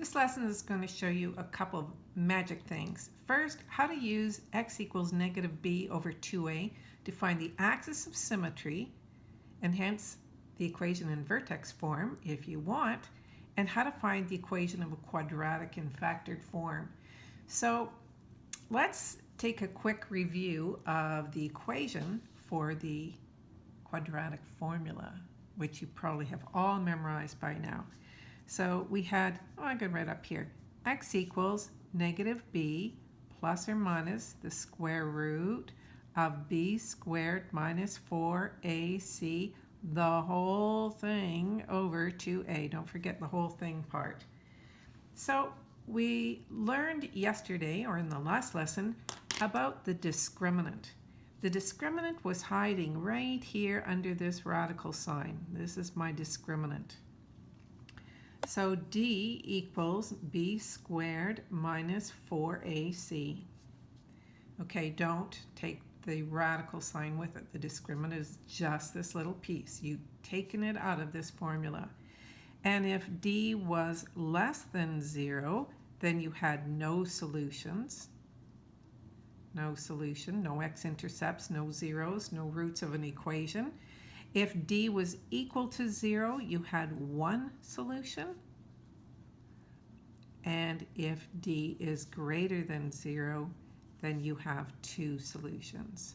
This lesson is going to show you a couple of magic things. First, how to use x equals negative b over 2a to find the axis of symmetry and hence the equation in vertex form if you want, and how to find the equation of a quadratic in factored form. So let's take a quick review of the equation for the quadratic formula, which you probably have all memorized by now. So we had, oh, I can write up here, x equals negative b plus or minus the square root of b squared minus 4ac, the whole thing over 2a. Don't forget the whole thing part. So we learned yesterday, or in the last lesson, about the discriminant. The discriminant was hiding right here under this radical sign. This is my discriminant. So D equals B squared minus 4AC. Okay, don't take the radical sign with it. The discriminant is just this little piece. You've taken it out of this formula. And if D was less than 0, then you had no solutions. No solution, no x-intercepts, no zeros, no roots of an equation. If d was equal to 0, you had one solution. And if d is greater than 0, then you have two solutions.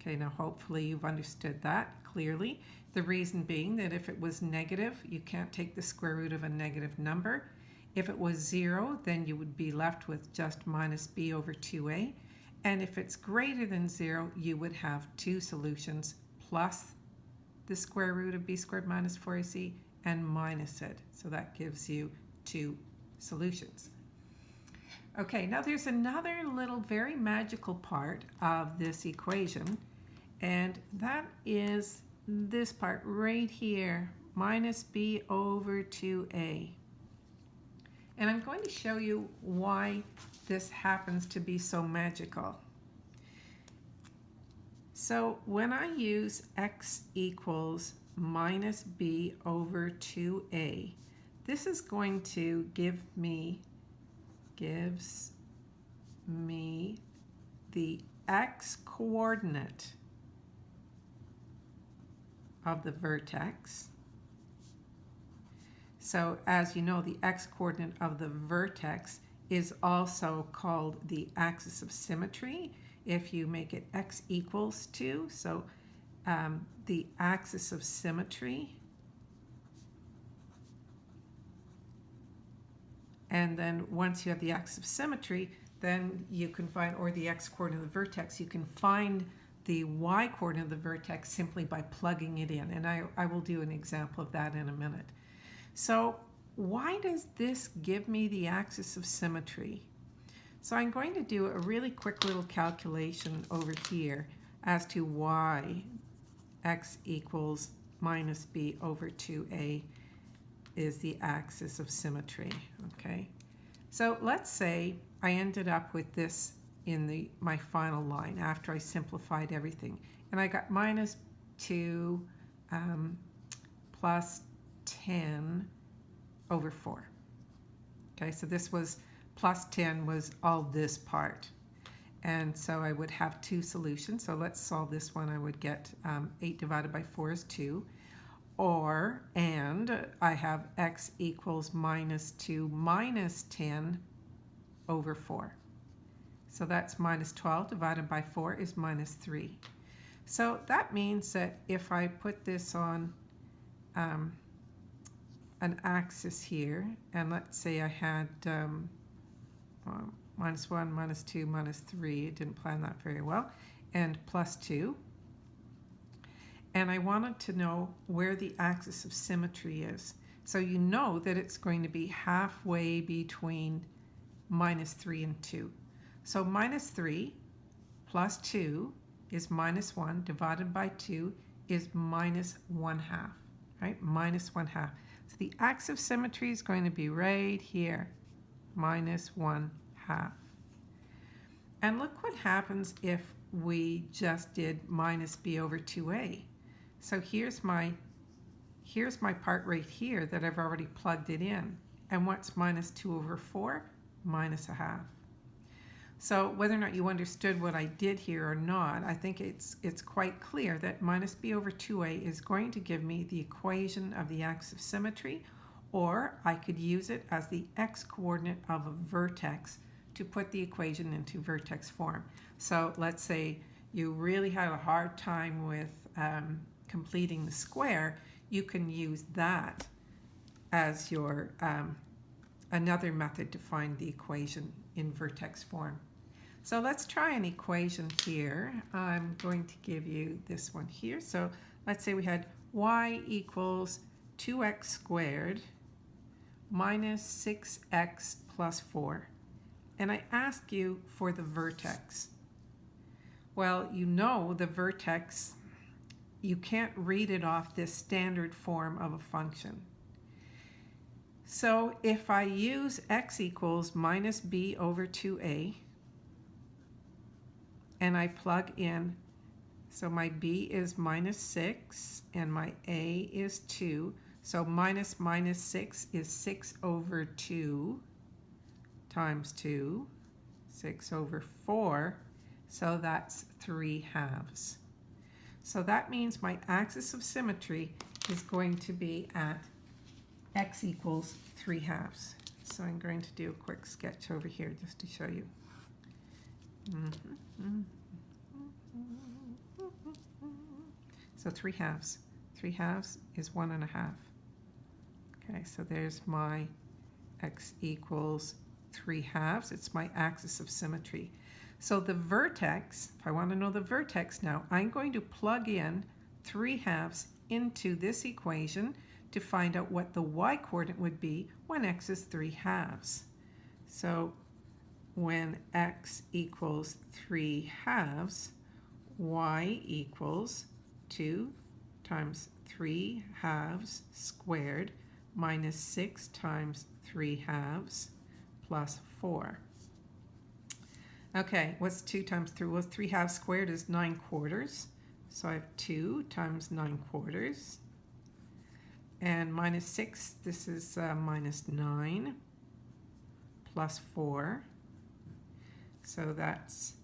Okay, now hopefully you've understood that clearly. The reason being that if it was negative, you can't take the square root of a negative number. If it was 0, then you would be left with just minus b over 2a. And if it's greater than 0, you would have two solutions plus the square root of b squared minus 4ac and minus it. So that gives you two solutions. Okay, now there's another little very magical part of this equation, and that is this part right here, minus b over 2a. And I'm going to show you why this happens to be so magical. So when I use x equals minus b over 2a, this is going to give me, gives me the x coordinate of the vertex. So as you know, the x coordinate of the vertex is also called the axis of symmetry if you make it x equals 2. So um, the axis of symmetry. And then once you have the axis of symmetry, then you can find, or the x coordinate of the vertex, you can find the y coordinate of the vertex simply by plugging it in. And I, I will do an example of that in a minute. So why does this give me the axis of symmetry? So I'm going to do a really quick little calculation over here as to why x equals minus b over 2a is the axis of symmetry, okay? So let's say I ended up with this in the my final line after I simplified everything. And I got minus 2 um, plus 10 over 4. Okay, so this was plus 10 was all this part. And so I would have two solutions. So let's solve this one. I would get um, 8 divided by 4 is 2. Or, and I have x equals minus 2 minus 10 over 4. So that's minus 12 divided by 4 is minus 3. So that means that if I put this on um, an axis here, and let's say I had um, um, minus 1, minus 2, minus 3. It didn't plan that very well. And plus 2. And I wanted to know where the axis of symmetry is. So you know that it's going to be halfway between minus 3 and 2. So minus 3 plus 2 is minus 1 divided by 2 is minus 1 half, right? Minus 1 half. So the axis of symmetry is going to be right here minus 1 half. And look what happens if we just did minus b over 2a. So here's my, here's my part right here that I've already plugged it in. And what's minus 2 over 4? Minus a half. So whether or not you understood what I did here or not, I think it's, it's quite clear that minus b over 2a is going to give me the equation of the axis of symmetry, or I could use it as the x-coordinate of a vertex to put the equation into vertex form. So let's say you really had a hard time with um, completing the square, you can use that as your um, another method to find the equation in vertex form. So let's try an equation here. I'm going to give you this one here. So let's say we had y equals 2x squared minus 6x plus 4. And I ask you for the vertex. Well, you know the vertex, you can't read it off this standard form of a function. So if I use x equals minus b over 2a, and I plug in, so my b is minus 6, and my a is 2, so minus minus 6 is 6 over 2 times 2, 6 over 4, so that's 3 halves. So that means my axis of symmetry is going to be at x equals 3 halves. So I'm going to do a quick sketch over here just to show you. So 3 halves. 3 halves is one and a half. Okay, so there's my x equals 3 halves. It's my axis of symmetry. So the vertex, if I want to know the vertex now, I'm going to plug in 3 halves into this equation to find out what the y-coordinate would be when x is 3 halves. So when x equals 3 halves, y equals 2 times 3 halves squared minus 6 times 3 halves plus 4. Okay, what's 2 times 3? Well, 3 halves squared is 9 quarters. So I have 2 times 9 quarters and minus 6, this is uh, minus 9 plus 4. So that's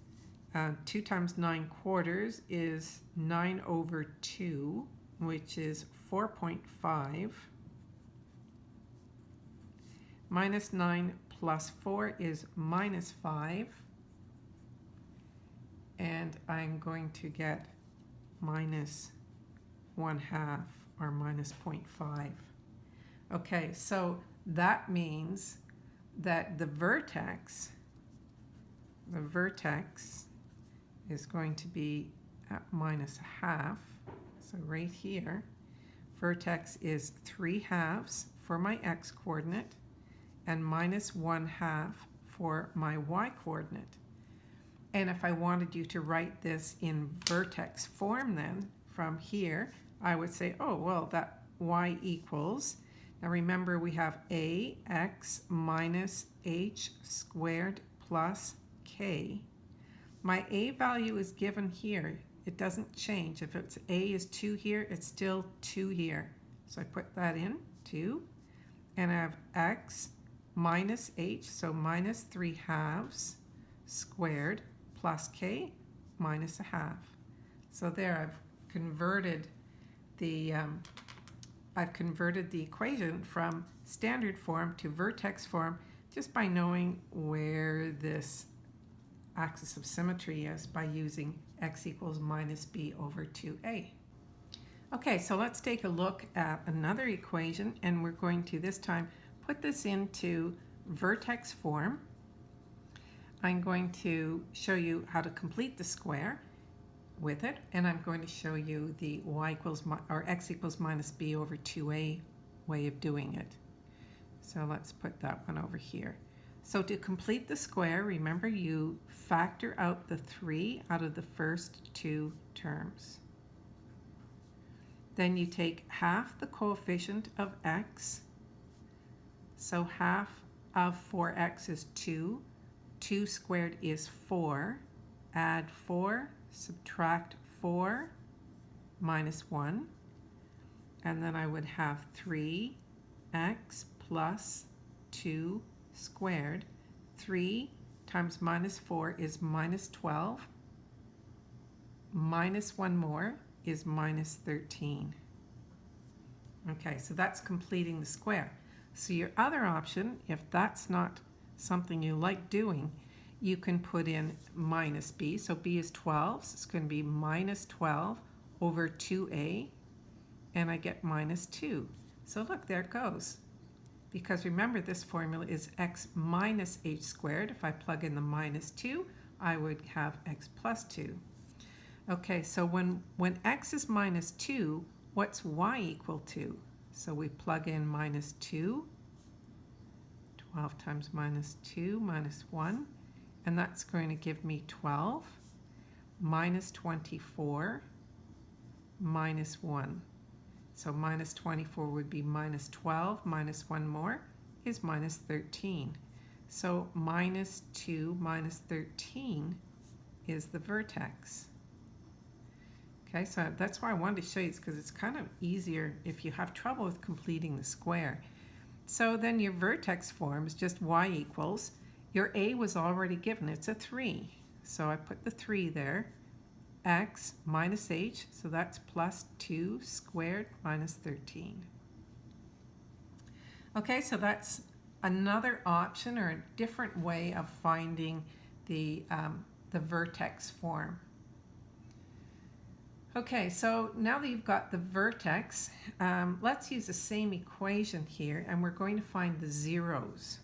uh, 2 times 9 quarters is 9 over 2, which is 4.5. Minus 9 plus 4 is minus 5. And I'm going to get minus 1 half or minus 0.5. Okay, so that means that the vertex, the vertex is going to be at minus half. So right here, vertex is 3 halves for my x-coordinate and minus 1 half for my y-coordinate. And if I wanted you to write this in vertex form then, from here, I would say, oh, well, that y equals, now remember we have ax minus h squared plus k. My a value is given here. It doesn't change. If it's a is 2 here, it's still 2 here. So I put that in, 2. And I have x minus h, so minus 3 halves squared plus k minus a half. So there I've converted the, um, I've converted the equation from standard form to vertex form just by knowing where this axis of symmetry is by using x equals minus b over 2a. Okay, so let's take a look at another equation and we're going to this time put this into vertex form. I'm going to show you how to complete the square with it and I'm going to show you the y equals or x equals minus b over 2a way of doing it. So let's put that one over here. So to complete the square, remember you factor out the 3 out of the first two terms. Then you take half the coefficient of x. So half of 4x is 2. 2 squared is 4. Add 4 subtract 4 minus 1, and then I would have 3x plus 2 squared. 3 times minus 4 is minus 12. Minus 1 more is minus 13. Okay, so that's completing the square. So your other option, if that's not something you like doing, you can put in minus b. So b is 12, so it's going to be minus 12 over 2a, and I get minus 2. So look, there it goes. Because remember, this formula is x minus h squared. If I plug in the minus 2, I would have x plus 2. Okay, so when, when x is minus 2, what's y equal to? So we plug in minus 2, 12 times minus 2 minus 1, and that's going to give me 12 minus 24 minus 1. So minus 24 would be minus 12 minus 1 more is minus 13. So minus 2 minus 13 is the vertex. Okay, so that's why I wanted to show you this because it's kind of easier if you have trouble with completing the square. So then your vertex form is just y equals, your a was already given, it's a 3. So I put the 3 there, x minus h, so that's plus 2 squared minus 13. Okay, so that's another option or a different way of finding the, um, the vertex form. Okay, so now that you've got the vertex, um, let's use the same equation here, and we're going to find the zeros.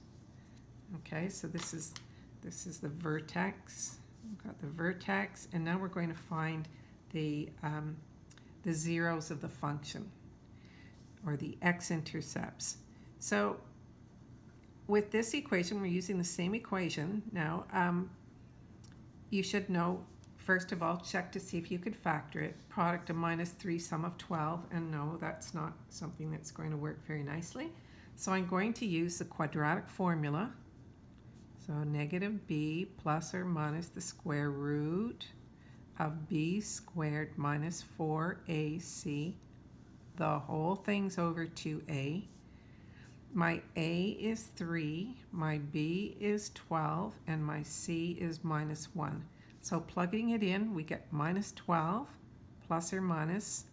Okay, so this is this is the vertex. We've got the vertex, and now we're going to find the um, the zeros of the function, or the x-intercepts. So with this equation, we're using the same equation. Now, um, you should know First of all, check to see if you could factor it. Product of minus 3, sum of 12, and no, that's not something that's going to work very nicely. So I'm going to use the quadratic formula. So negative b plus or minus the square root of b squared minus 4ac. The whole thing's over 2a. My a is 3, my b is 12, and my c is minus 1. So plugging it in, we get minus 12 plus or minus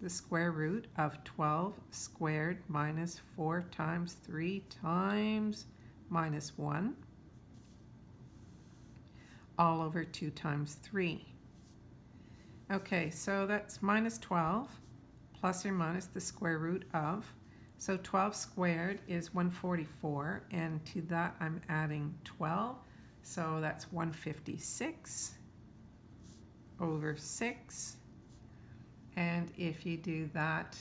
the square root of 12 squared minus 4 times 3 times minus 1 all over 2 times 3. Okay, so that's minus 12 plus or minus the square root of. So 12 squared is 144, and to that I'm adding 12, so that's 156 over 6. And if you do that,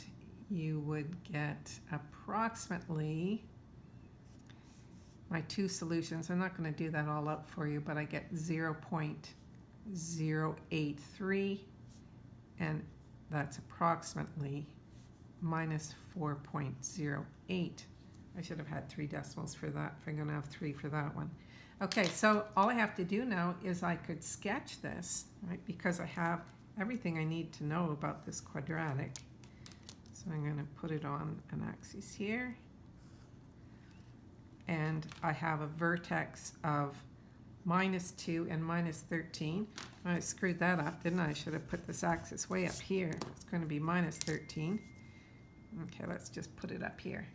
you would get approximately my two solutions. I'm not going to do that all up for you, but I get 0 0.083, and that's approximately minus 4.08. I should have had three decimals for that if I'm going to have three for that one. Okay, so all I have to do now is I could sketch this, right, because I have everything I need to know about this quadratic. So I'm going to put it on an axis here. And I have a vertex of minus 2 and minus 13. I screwed that up, didn't I? I should have put this axis way up here. It's going to be minus 13. Okay, let's just put it up here.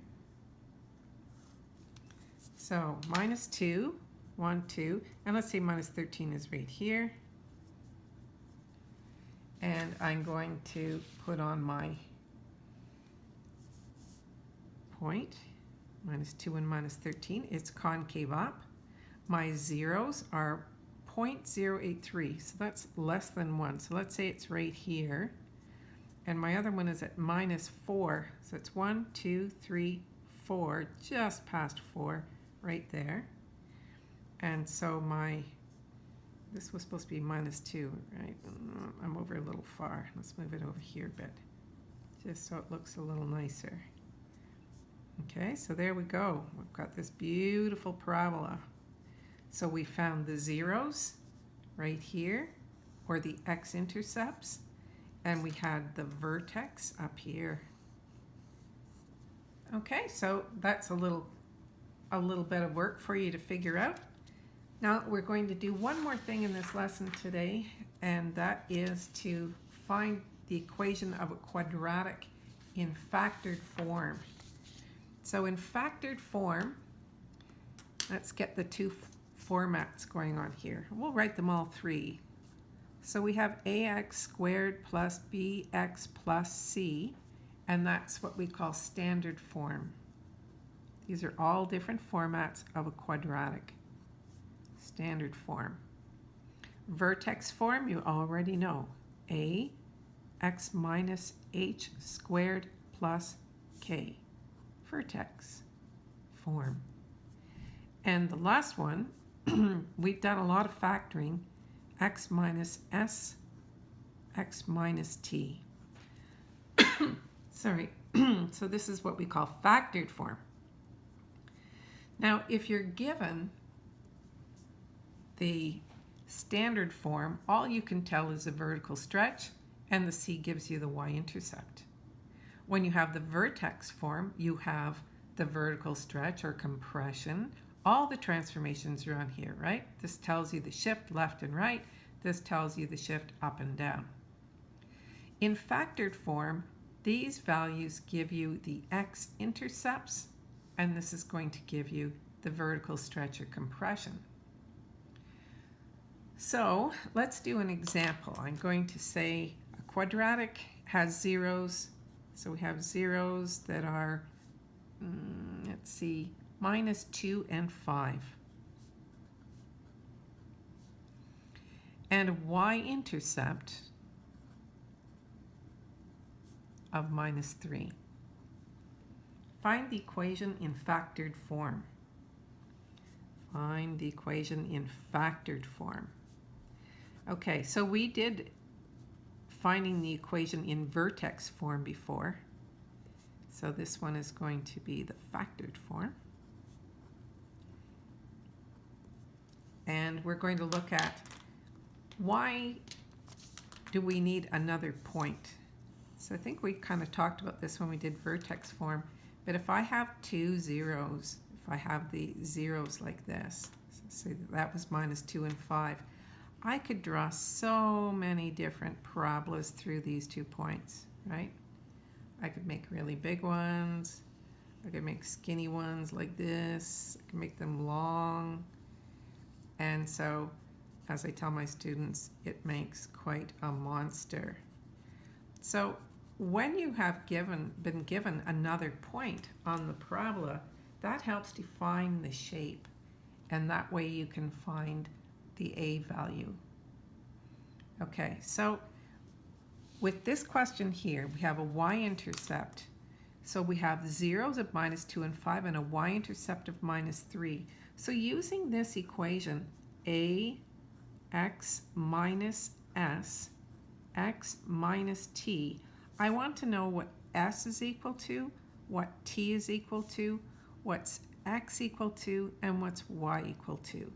So minus 2 1, 2, and let's say minus 13 is right here. And I'm going to put on my point, minus 2 and minus 13. It's concave up. My zeros are 0.083, so that's less than 1. So let's say it's right here. And my other one is at minus 4, so it's 1, 2, 3, 4, just past 4, right there. And so my, this was supposed to be minus 2, right? Mm, I'm over a little far. Let's move it over here a bit, just so it looks a little nicer. Okay, so there we go. We've got this beautiful parabola. So we found the zeros right here, or the x-intercepts, and we had the vertex up here. Okay, so that's a little a little bit of work for you to figure out. Now we're going to do one more thing in this lesson today, and that is to find the equation of a quadratic in factored form. So in factored form, let's get the two formats going on here. We'll write them all three. So we have ax squared plus bx plus c, and that's what we call standard form. These are all different formats of a quadratic. Standard form. Vertex form, you already know. a x minus h squared plus k. Vertex form. And the last one, we've done a lot of factoring, x minus s, x minus t. Sorry, so this is what we call factored form. Now, if you're given the standard form, all you can tell is a vertical stretch, and the c gives you the y-intercept. When you have the vertex form, you have the vertical stretch or compression. All the transformations are on here, right? This tells you the shift left and right. This tells you the shift up and down. In factored form, these values give you the x-intercepts and this is going to give you the vertical stretch or compression. So let's do an example. I'm going to say a quadratic has zeros. So we have zeros that are, mm, let's see, minus 2 and 5. And a y-intercept of minus 3. Find the equation in factored form. Find the equation in factored form. Okay, so we did finding the equation in vertex form before. So this one is going to be the factored form. And we're going to look at why do we need another point? So I think we kind of talked about this when we did vertex form. But if I have two zeros, if I have the zeros like this, so say that, that was minus 2 and 5, I could draw so many different parabolas through these two points, right? I could make really big ones. I could make skinny ones like this. I could make them long. And so, as I tell my students, it makes quite a monster. So when you have given, been given another point on the parabola, that helps define the shape. And that way you can find the A value. Okay, so with this question here, we have a y-intercept. So we have zeros of minus 2 and 5 and a y-intercept of minus 3. So using this equation, a x minus s, x minus t, I want to know what s is equal to, what t is equal to, what's x equal to, and what's y equal to.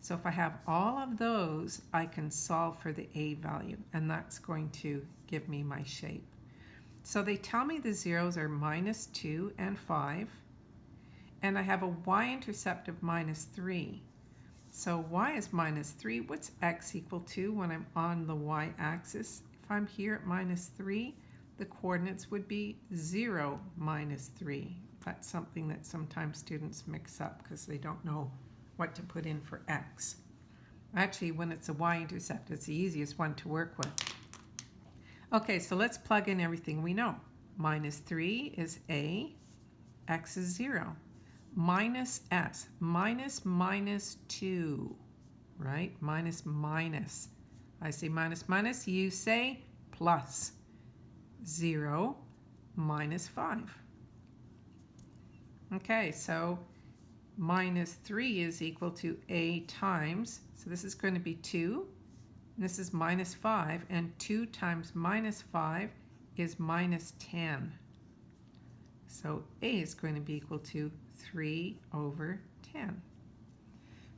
So if I have all of those, I can solve for the a value, and that's going to give me my shape. So they tell me the zeros are minus 2 and 5, and I have a y-intercept of minus 3. So y is minus 3. What's x equal to when I'm on the y-axis? If I'm here at minus 3, the coordinates would be 0 minus 3. That's something that sometimes students mix up because they don't know what to put in for x. Actually, when it's a y-intercept, it's the easiest one to work with. Okay, so let's plug in everything we know. Minus 3 is a, x is 0. Minus s, minus minus 2, right? Minus minus. I say minus minus, you say plus. 0 minus 5. Okay, so minus 3 is equal to a times, so this is going to be 2, this is minus 5, and 2 times minus 5 is minus 10. So a is going to be equal to 3 over 10.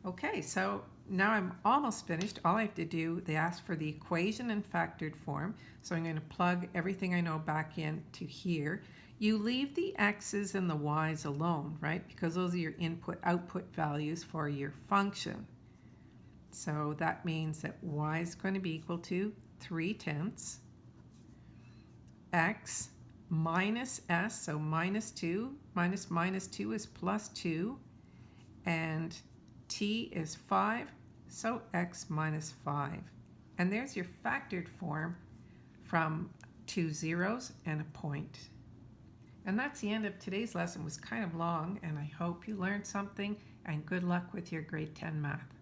Okay, so now I'm almost finished. All I have to do, they ask for the equation in factored form. So I'm going to plug everything I know back into here. You leave the x's and the y's alone, right? Because those are your input-output values for your function. So that means that y is going to be equal to 3 tenths x minus s, so minus 2, minus minus 2 is plus 2, and t is 5, so x minus 5. And there's your factored form from two zeros and a point. And that's the end of today's lesson. It was kind of long, and I hope you learned something, and good luck with your grade 10 math.